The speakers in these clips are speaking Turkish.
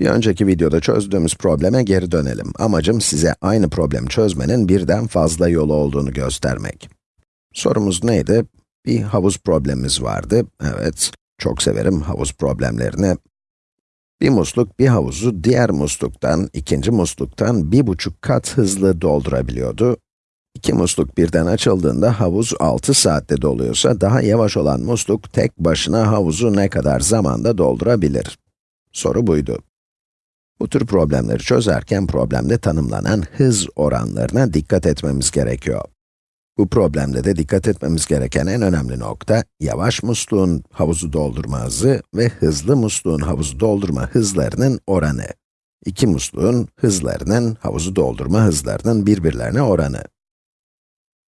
Bir önceki videoda çözdüğümüz probleme geri dönelim. Amacım size aynı problemi çözmenin birden fazla yolu olduğunu göstermek. Sorumuz neydi? Bir havuz problemimiz vardı. Evet, çok severim havuz problemlerini. Bir musluk, bir havuzu diğer musluktan, ikinci musluktan bir buçuk kat hızlı doldurabiliyordu. İki musluk birden açıldığında havuz 6 saatte doluyorsa, daha yavaş olan musluk tek başına havuzu ne kadar zamanda doldurabilir? Soru buydu. Bu tür problemleri çözerken problemde tanımlanan hız oranlarına dikkat etmemiz gerekiyor. Bu problemde de dikkat etmemiz gereken en önemli nokta, yavaş musluğun havuzu doldurma hızı ve hızlı musluğun havuzu doldurma hızlarının oranı. İki musluğun hızlarının, havuzu doldurma hızlarının birbirlerine oranı.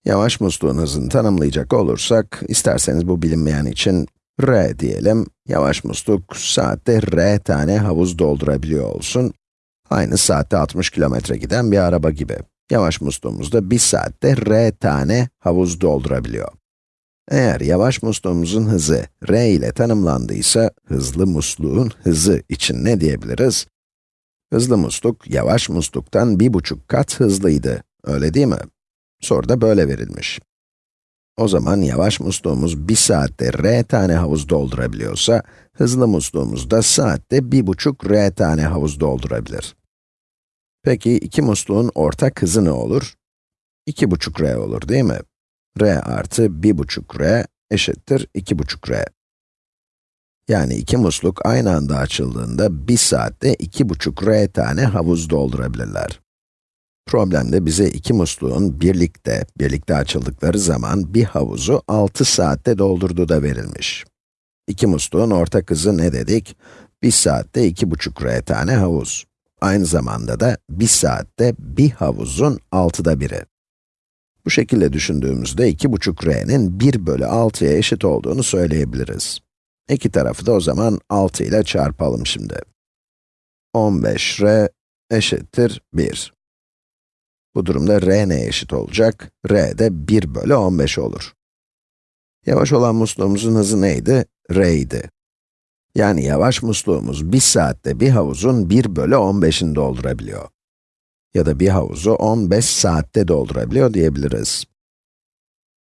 Yavaş musluğun hızını tanımlayacak olursak, isterseniz bu bilinmeyen için r diyelim. Yavaş musluk saatte r tane havuz doldurabiliyor olsun. Aynı saatte 60 kilometre giden bir araba gibi. Yavaş musluğumuzda bir saatte r tane havuz doldurabiliyor. Eğer yavaş musluğumuzun hızı r ile tanımlandıysa, hızlı musluğun hızı için ne diyebiliriz? Hızlı musluk, yavaş musluktan bir buçuk kat hızlıydı, öyle değil mi? Soruda böyle verilmiş. O zaman yavaş musluğumuz bir saatte r tane havuz doldurabiliyorsa, hızlı musluğumuz da saatte bir buçuk r tane havuz doldurabilir. Peki iki musluğun ortak hızı ne olur? 2,5 r olur değil mi? r artı 1,5 r eşittir 2,5 r. Yani iki musluk aynı anda açıldığında bir saatte 2,5 r tane havuz doldurabilirler. Problemde bize iki musluğun birlikte, birlikte açıldıkları zaman bir havuzu 6 saatte doldurduğu da verilmiş. İki musluğun ortak hızı ne dedik? Bir saatte 2,5 r tane havuz. Aynı zamanda da bir saatte bir havuzun 6'da biri. Bu şekilde düşündüğümüzde 2,5 r'nin 1 bölü 6'ya eşit olduğunu söyleyebiliriz. İki tarafı da o zaman 6 ile çarpalım şimdi. 15 r eşittir 1. Bu durumda r neye eşit olacak? r de 1 bölü 15 olur. Yavaş olan musluğumuzun hızı neydi? r idi. Yani yavaş musluğumuz bir saatte bir havuzun 1 bölü 15'ini doldurabiliyor. Ya da bir havuzu 15 saatte doldurabiliyor diyebiliriz.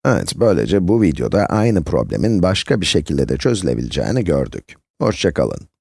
Evet, böylece bu videoda aynı problemin başka bir şekilde de çözülebileceğini gördük. Hoşçakalın.